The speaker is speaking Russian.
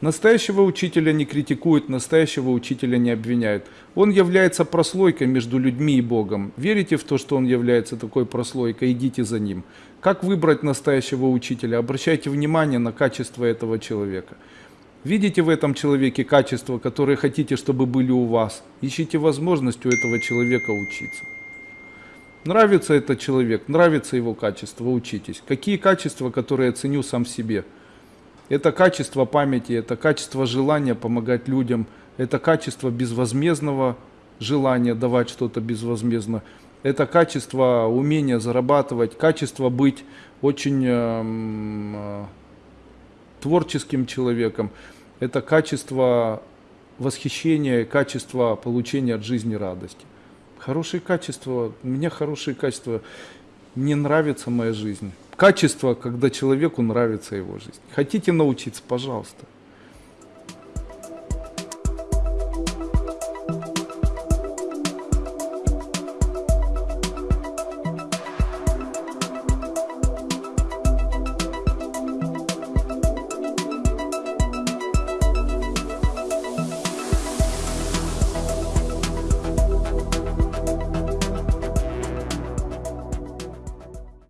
Настоящего учителя не критикуют, настоящего учителя не обвиняют. Он является прослойкой между людьми и Богом. Верите в то, что он является такой прослойкой, идите за ним. Как выбрать настоящего учителя? Обращайте внимание на качество этого человека. Видите в этом человеке качества, которые хотите, чтобы были у вас? Ищите возможность у этого человека учиться. Нравится этот человек, нравится его качество, учитесь. Какие качества, которые я ценю сам в себе? Это качество памяти, это качество желания помогать людям, это качество безвозмездного желания давать что-то безвозмездно, это качество умения зарабатывать, качество быть очень э, творческим человеком, это качество восхищения, качество получения от жизни радости. Хорошие качества, у меня хорошие качества, мне нравится моя жизнь. Качество, когда человеку нравится его жизнь. Хотите научиться, пожалуйста.